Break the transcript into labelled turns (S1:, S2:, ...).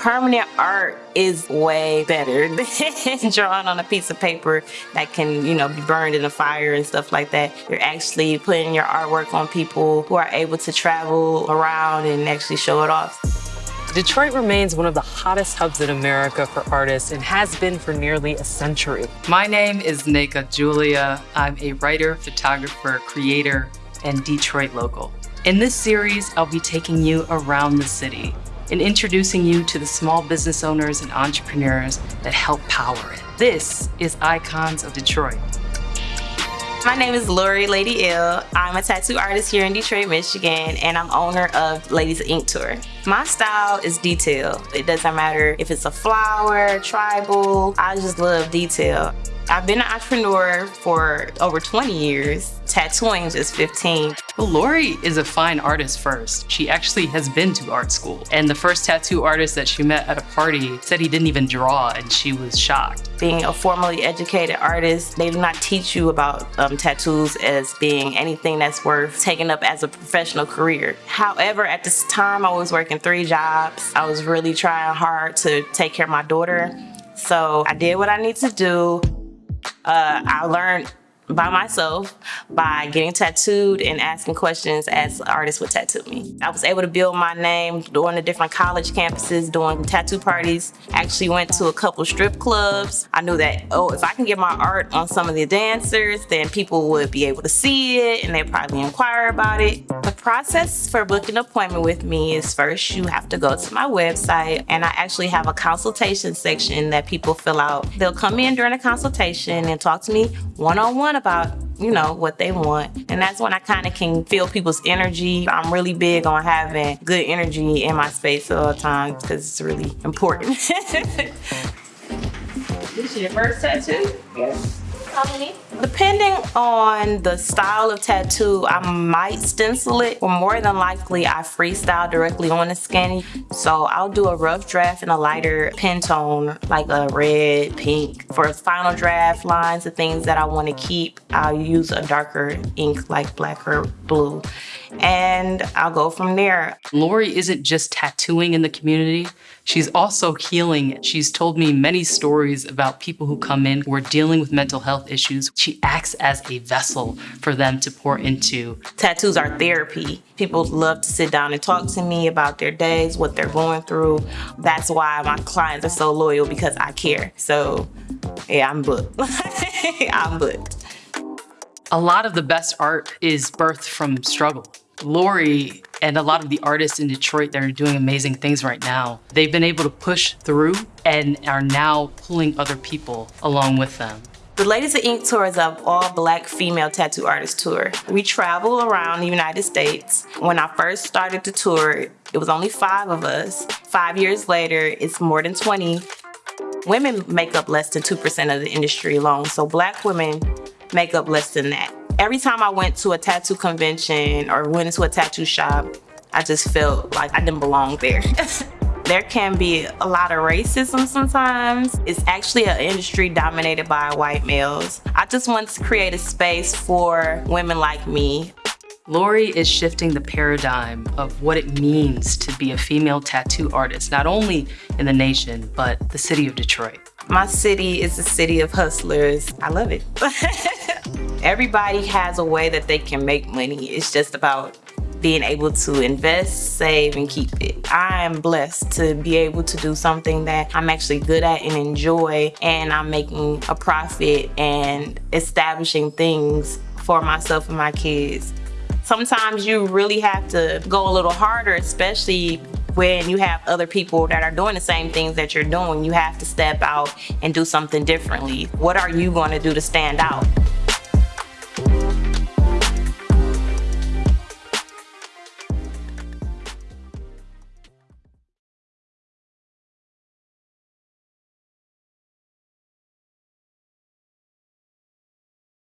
S1: Permanent art is way better than drawing on a piece of paper that can, you know, be burned in a fire and stuff like that. You're actually putting your artwork on people who are able to travel around and actually show it off.
S2: Detroit remains one of the hottest hubs in America for artists and has been for nearly a century.
S3: My name is Nika Julia. I'm a writer, photographer, creator, and Detroit local. In this series, I'll be taking you around the city and introducing you to the small business owners and entrepreneurs that help power it. This is Icons of Detroit.
S1: My name is Lori Lady Ill. I'm a tattoo artist here in Detroit, Michigan, and I'm owner of Ladies Ink Tour. My style is detail. It doesn't matter if it's a flower, tribal, I just love detail. I've been an entrepreneur for over 20 years. Tattooing is 15.
S3: Well, Lori is a fine artist first. She actually has been to art school. And the first tattoo artist that she met at a party said he didn't even draw and she was shocked.
S1: Being a formally educated artist, they do not teach you about um, tattoos as being anything that's worth taking up as a professional career. However, at this time I was working three jobs. I was really trying hard to take care of my daughter. So I did what I need to do. Uh, I learned by myself by getting tattooed and asking questions as artists would tattoo me. I was able to build my name doing the different college campuses, doing tattoo parties. Actually went to a couple strip clubs. I knew that, oh, if I can get my art on some of the dancers, then people would be able to see it and they'd probably inquire about it. The process for booking an appointment with me is first you have to go to my website and I actually have a consultation section that people fill out. They'll come in during a consultation and talk to me one-on-one -on -one about you know, what they want. And that's when I kind of can feel people's energy. I'm really big on having good energy in my space all the time because it's really important. this is your first tattoo? Yes. Depending on the style of tattoo, I might stencil it, or more than likely I freestyle directly on the skin. So I'll do a rough draft in a lighter pen tone, like a red, pink. For final draft lines, the things that I want to keep, I'll use a darker ink like black or blue. And I'll go from there.
S3: Lori isn't just tattooing in the community, She's also healing. She's told me many stories about people who come in who are dealing with mental health issues. She acts as a vessel for them to pour into.
S1: Tattoos are therapy. People love to sit down and talk to me about their days, what they're going through. That's why my clients are so loyal because I care. So yeah, I'm booked. I'm booked.
S3: A lot of the best art is birthed from struggle. Lori and a lot of the artists in Detroit that are doing amazing things right now, they've been able to push through and are now pulling other people along with them.
S1: The Ladies of Ink Tour is an all-black female tattoo artist tour. We travel around the United States. When I first started the tour, it was only five of us. Five years later, it's more than 20. Women make up less than 2% of the industry alone, so black women make up less than that. Every time I went to a tattoo convention or went into a tattoo shop, I just felt like I didn't belong there. there can be a lot of racism sometimes. It's actually an industry dominated by white males. I just want to create a space for women like me.
S3: Lori is shifting the paradigm of what it means to be a female tattoo artist, not only in the nation, but the city of Detroit.
S1: My city is a city of hustlers. I love it. Everybody has a way that they can make money. It's just about being able to invest, save, and keep it. I am blessed to be able to do something that I'm actually good at and enjoy, and I'm making a profit and establishing things for myself and my kids. Sometimes you really have to go a little harder, especially when you have other people that are doing the same things that you're doing. You have to step out and do something differently. What are you going to do to stand out?